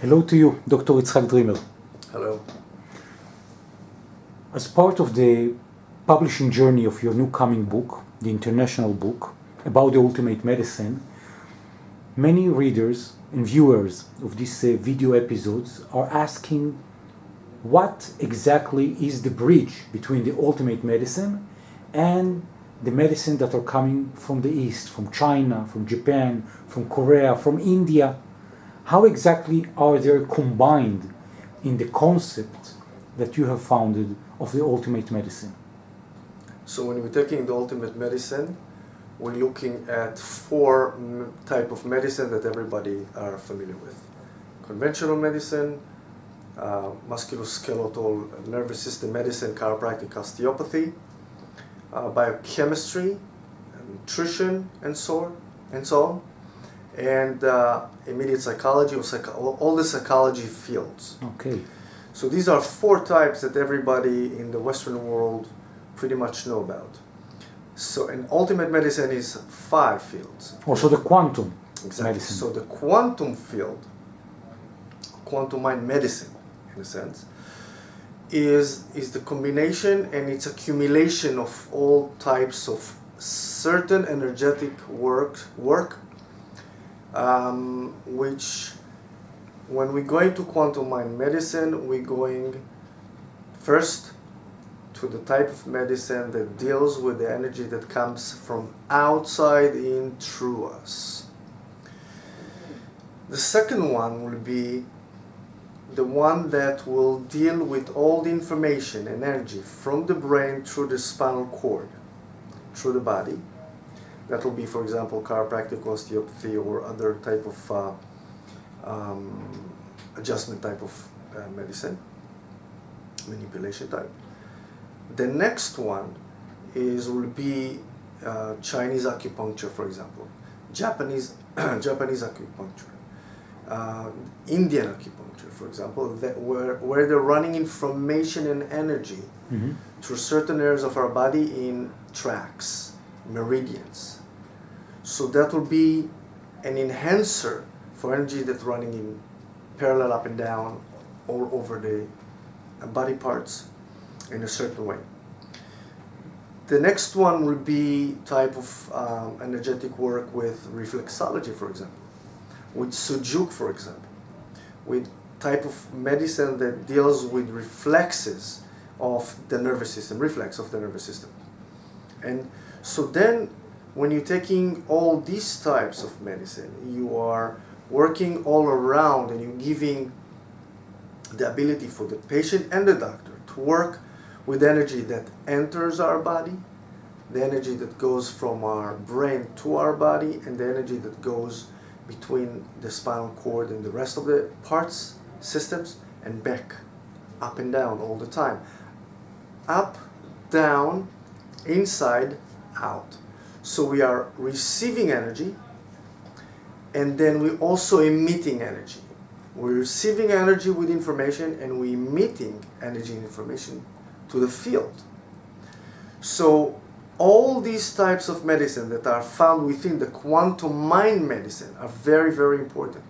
Hello to you, Dr. Itzhak Dreamer. Hello. As part of the publishing journey of your new coming book, the international book about the ultimate medicine, many readers and viewers of these uh, video episodes are asking what exactly is the bridge between the ultimate medicine and the medicine that are coming from the East, from China, from Japan, from Korea, from India. How exactly are they combined in the concept that you have founded of the ultimate medicine? So when we're taking the ultimate medicine, we're looking at four type of medicine that everybody are familiar with. Conventional medicine, uh, musculoskeletal nervous system medicine, chiropractic osteopathy, uh, biochemistry, nutrition, and so on, and so on, and uh, immediate psychology or psych all the psychology fields. Okay. So these are four types that everybody in the Western world pretty much know about. So, and ultimate medicine is five fields. Also the quantum exactly. medicine. So the quantum field, quantum mind medicine, in a sense, is is the combination and its accumulation of all types of certain energetic work work, um, which when we go into quantum mind medicine, we're going first to the type of medicine that deals with the energy that comes from outside in through us. The second one will be the one that will deal with all the information and energy from the brain through the spinal cord, through the body. That will be, for example, chiropractic osteopathy or other type of uh, um, adjustment type of uh, medicine, manipulation type. The next one is will be uh, Chinese acupuncture, for example, Japanese Japanese acupuncture, uh, Indian acupuncture, for example, that where where they're running information and energy mm -hmm. through certain areas of our body in tracks, meridians. So that will be an enhancer for energy that's running in parallel up and down all over the body parts in a certain way. The next one would be type of um, energetic work with reflexology, for example, with Su Jok, for example, with type of medicine that deals with reflexes of the nervous system, reflex of the nervous system. And so then when you're taking all these types of medicine, you are working all around and you're giving the ability for the patient and the doctor to work with energy that enters our body, the energy that goes from our brain to our body, and the energy that goes between the spinal cord and the rest of the parts, systems, and back, up and down all the time. Up, down, inside, out. So we are receiving energy, and then we're also emitting energy. We're receiving energy with information, and we're emitting energy and information to the field. So all these types of medicine that are found within the quantum mind medicine are very, very important.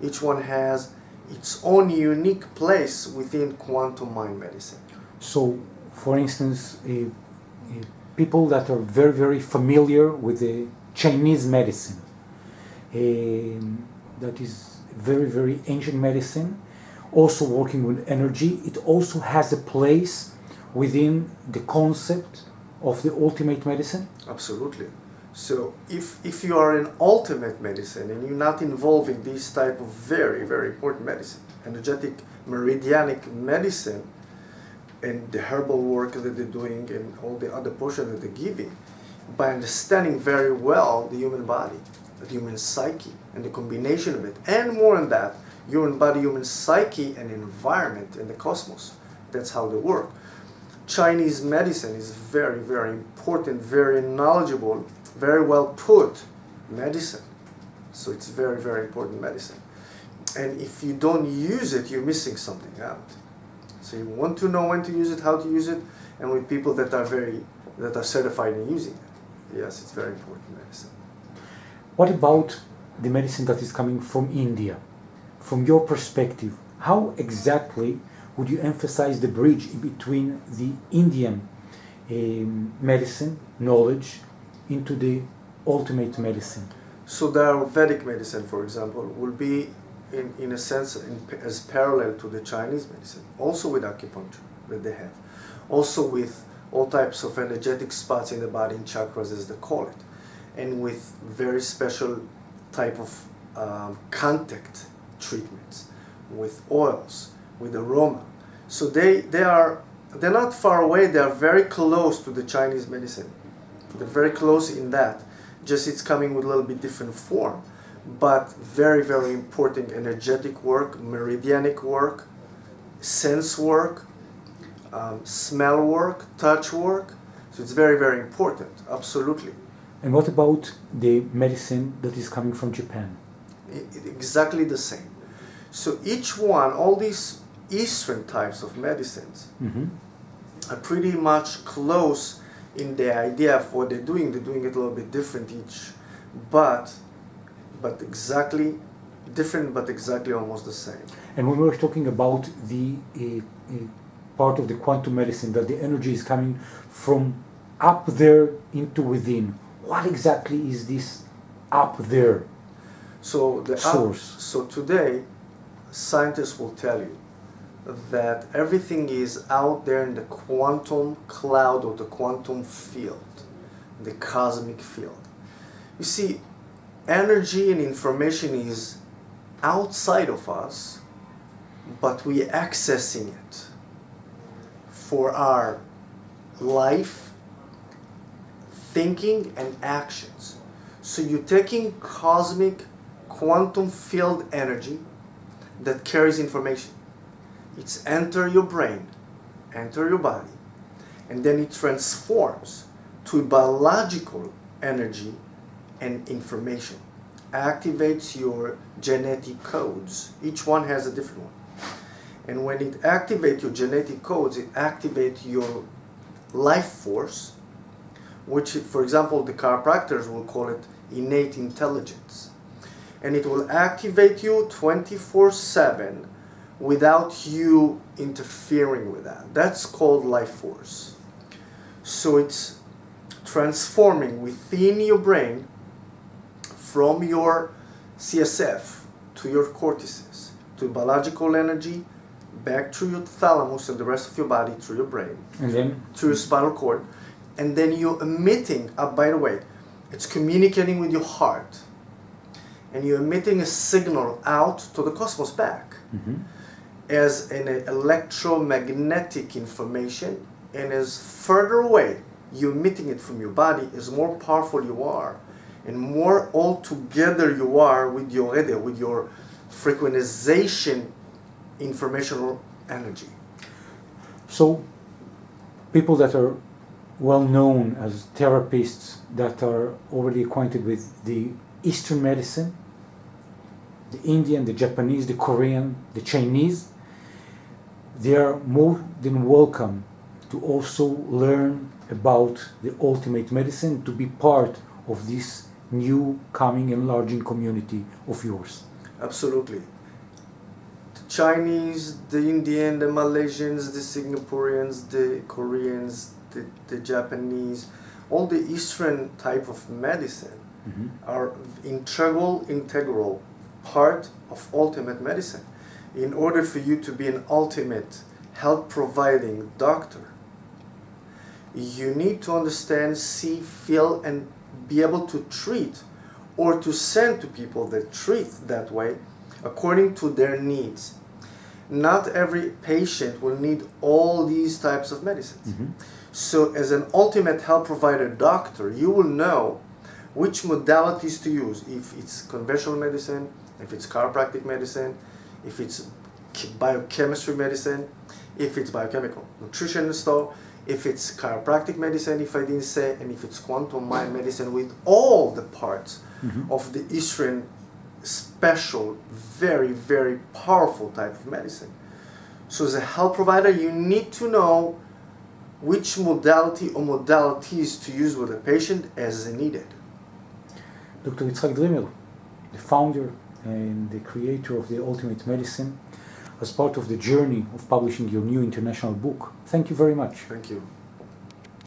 Each one has its own unique place within quantum mind medicine. So, for instance, people that are very, very familiar with the Chinese medicine, um, that is very, very ancient medicine, also working with energy, it also has a place within the concept of the ultimate medicine? Absolutely. So if, if you are in ultimate medicine and you're not involving this type of very, very important medicine, energetic meridianic medicine, and the herbal work that they're doing and all the other portion that they're giving, by understanding very well the human body, the human psyche, and the combination of it, and more than that, human body, human psyche, and environment in the cosmos. That's how they work. Chinese medicine is very, very important, very knowledgeable, very well put medicine. So it's very, very important medicine. And if you don't use it, you're missing something out. So you want to know when to use it, how to use it, and with people that are very, that are certified in using it. Yes, it's very important medicine. What about the medicine that is coming from India, from your perspective, how exactly would you emphasize the bridge between the Indian um, medicine knowledge into the ultimate medicine? So the Ayurvedic medicine, for example, will be in, in a sense in, as parallel to the Chinese medicine, also with acupuncture that they have, also with all types of energetic spots in the body in chakras as they call it, and with very special type of um, contact treatments, with oils, with aroma. So they, they are, they're not far away, they are very close to the Chinese medicine. They're very close in that, just it's coming with a little bit different form but very, very important energetic work, meridianic work, sense work, um, smell work, touch work. So it's very, very important, absolutely. And what about the medicine that is coming from Japan? It, exactly the same. So each one, all these Eastern types of medicines Mm-hmm. are pretty much close in the idea of what they're doing. They're doing it a little bit different each, but but exactly different, but exactly almost the same. And when we're talking about the uh, uh, part of the quantum medicine, that the energy is coming from up there into within, what exactly is this up there? So the up- Source. so today, scientists will tell you that everything is out there in the quantum cloud or the quantum field, the cosmic field. You see, energy and information is outside of us, but we accessing it for our life, thinking, and actions. So you're taking cosmic quantum field energy that carries information. It's enter your brain, enter your body, and then it transforms to biological energy and information. Activates your genetic codes. Each one has a different one. And when it activates your genetic codes, it activates your life force, which, for example, the chiropractors will call it innate intelligence. And it will activate you 24 7 without you interfering with that. That's called life force. So it's transforming within your brain from your CSF to your cortices to biological energy back to your thalamus and the rest of your body through your brain And then, to your spinal cord and then you're emitting uh, by the way it's communicating with your heart and you're emitting a signal out to the cosmos back Mhm. as an electromagnetic information and as further away you're emitting it from your body as more powerful you are and more all together you are with your radio, with your frequentization informational energy. So people that are well known as therapists that are already acquainted with the Eastern medicine, the Indian, the Japanese, the Korean, the Chinese, they are more than welcome to also learn about the ultimate medicine to be part of this new coming enlarging community of yours. Absolutely. The Chinese, the Indian, the Malaysians, the Singaporeans, the Koreans, the, the Japanese, all the Eastern type of medicine Mhm. are integral, integral part of ultimate medicine. In order for you to be an ultimate health providing doctor, you need to understand, see, feel, and be able to treat or to send to people that treat that way according to their needs. Not every patient will need all these types of medicines. Mhm. So, as an ultimate health provider doctor, you will know which modalities to use. If it's conventional medicine, if it's chiropractic medicine, if it's biochemistry medicine, if it's biochemical nutritionist, though, if it's chiropractic medicine, if I didn't say, and if it's quantum mind medicine with all the parts Mhm. of the Eastern special, very, very powerful type of medicine. So, as a health provider, you need to know which modality or modalities to use with a patient as needed. Dr. Yitzhak Dreamer, the founder and the creator of the Ultimate Medicine, as part of the journey of publishing your new international book. Thank you very much. Thank you.